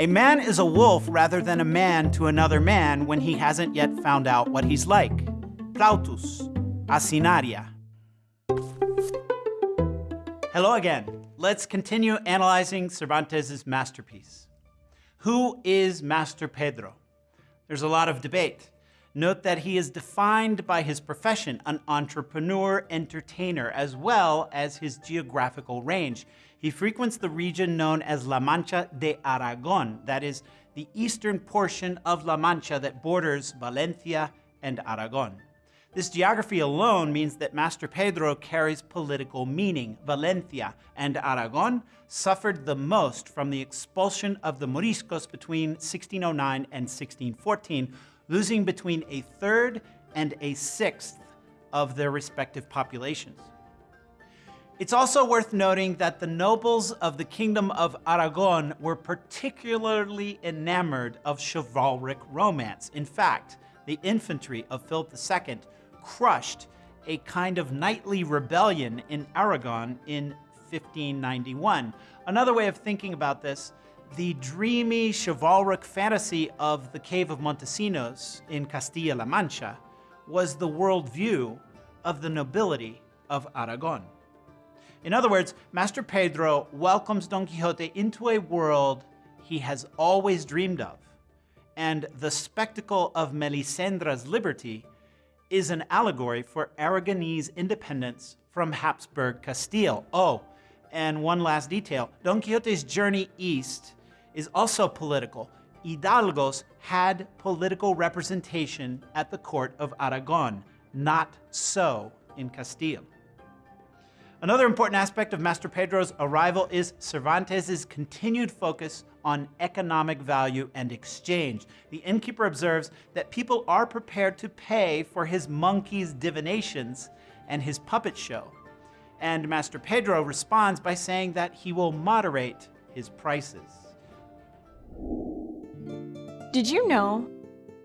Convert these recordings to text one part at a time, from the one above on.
A man is a wolf rather than a man to another man when he hasn't yet found out what he's like. Plautus, Asinaria. Hello again. Let's continue analyzing Cervantes' masterpiece. Who is Master Pedro? There's a lot of debate. Note that he is defined by his profession, an entrepreneur entertainer, as well as his geographical range. He frequents the region known as La Mancha de Aragon, that is, the eastern portion of La Mancha that borders Valencia and Aragon. This geography alone means that Master Pedro carries political meaning. Valencia and Aragon suffered the most from the expulsion of the Moriscos between 1609 and 1614, losing between a third and a sixth of their respective populations. It's also worth noting that the nobles of the Kingdom of Aragon were particularly enamored of chivalric romance. In fact, the infantry of Philip II crushed a kind of knightly rebellion in Aragon in 1591. Another way of thinking about this the dreamy chivalric fantasy of the Cave of Montesinos in Castilla-La Mancha was the worldview of the nobility of Aragon. In other words, Master Pedro welcomes Don Quixote into a world he has always dreamed of, and the spectacle of Melisendra's liberty is an allegory for Aragonese independence from Habsburg Castile. Oh, and one last detail, Don Quixote's journey east is also political. Hidalgos had political representation at the court of Aragon, not so in Castile. Another important aspect of Master Pedro's arrival is Cervantes' continued focus on economic value and exchange. The innkeeper observes that people are prepared to pay for his monkey's divinations and his puppet show. And Master Pedro responds by saying that he will moderate his prices. Did you know?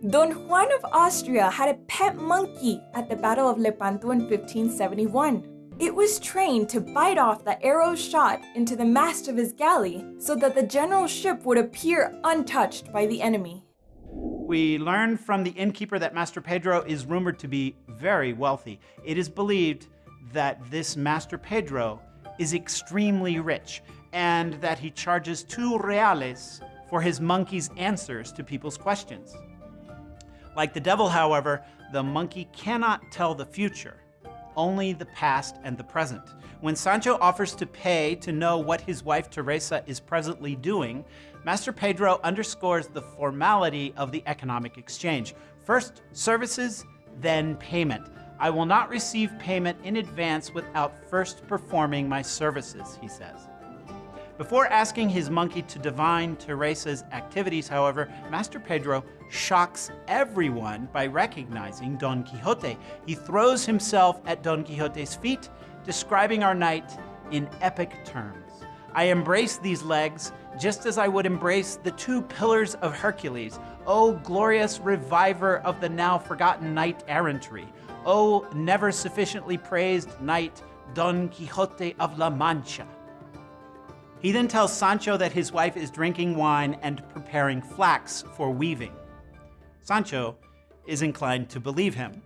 Don Juan of Austria had a pet monkey at the Battle of Lepanto in 1571. It was trained to bite off the arrows shot into the mast of his galley so that the general's ship would appear untouched by the enemy. We learn from the innkeeper that Master Pedro is rumored to be very wealthy. It is believed that this Master Pedro is extremely rich and that he charges two reales for his monkey's answers to people's questions. Like the devil, however, the monkey cannot tell the future, only the past and the present. When Sancho offers to pay to know what his wife Teresa is presently doing, Master Pedro underscores the formality of the economic exchange. First services, then payment. I will not receive payment in advance without first performing my services, he says. Before asking his monkey to divine Teresa's activities, however, Master Pedro shocks everyone by recognizing Don Quixote. He throws himself at Don Quixote's feet, describing our knight in epic terms. I embrace these legs just as I would embrace the two pillars of Hercules. O glorious reviver of the now forgotten knight errantry. O never sufficiently praised knight Don Quixote of La Mancha. He then tells Sancho that his wife is drinking wine and preparing flax for weaving. Sancho is inclined to believe him.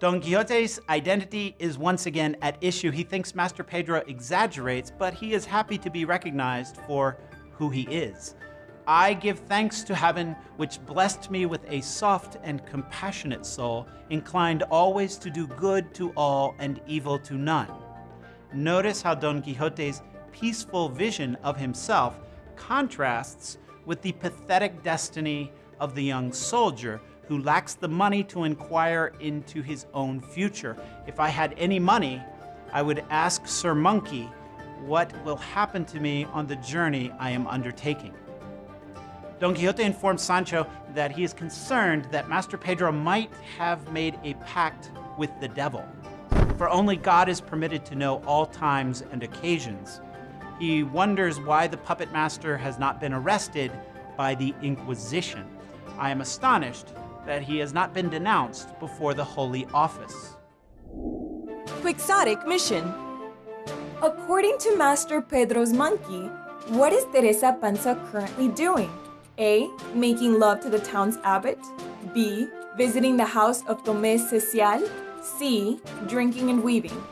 Don Quixote's identity is once again at issue. He thinks Master Pedro exaggerates, but he is happy to be recognized for who he is. I give thanks to heaven, which blessed me with a soft and compassionate soul, inclined always to do good to all and evil to none. Notice how Don Quixote's peaceful vision of himself contrasts with the pathetic destiny of the young soldier who lacks the money to inquire into his own future. If I had any money, I would ask Sir Monkey what will happen to me on the journey I am undertaking. Don Quixote informs Sancho that he is concerned that Master Pedro might have made a pact with the devil, for only God is permitted to know all times and occasions, he wonders why the puppet master has not been arrested by the Inquisition. I am astonished that he has not been denounced before the Holy Office. Quixotic mission. According to Master Pedro's monkey, what is Teresa Panza currently doing? A. Making love to the town's abbot. B. Visiting the house of Tomé Cecial. C. Drinking and weaving.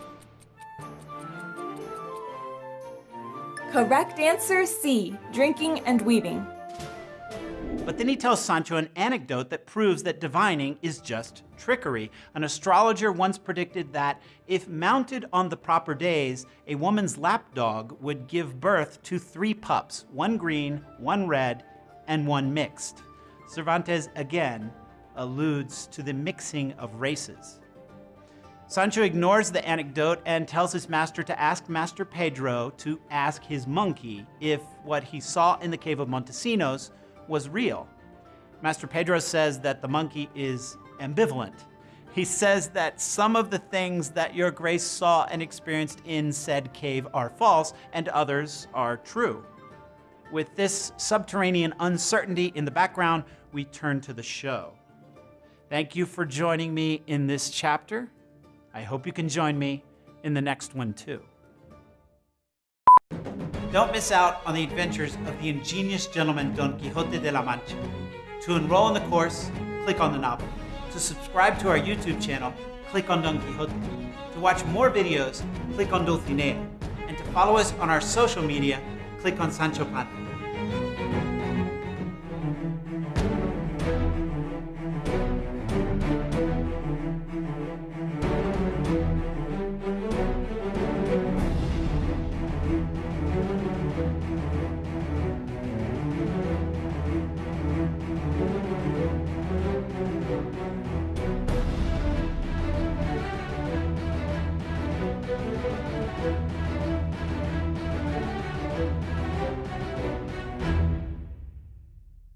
Correct answer C. Drinking and weaving. But then he tells Sancho an anecdote that proves that divining is just trickery. An astrologer once predicted that if mounted on the proper days, a woman's lapdog would give birth to three pups one green, one red, and one mixed. Cervantes again alludes to the mixing of races. Sancho ignores the anecdote and tells his master to ask Master Pedro to ask his monkey if what he saw in the cave of Montesinos was real. Master Pedro says that the monkey is ambivalent. He says that some of the things that your grace saw and experienced in said cave are false and others are true. With this subterranean uncertainty in the background, we turn to the show. Thank you for joining me in this chapter. I hope you can join me in the next one too. Don't miss out on the adventures of the ingenious gentleman Don Quixote de la Mancha. To enroll in the course, click on the novel. To subscribe to our YouTube channel, click on Don Quixote. To watch more videos, click on Dulcinea. And to follow us on our social media, click on Sancho Panza.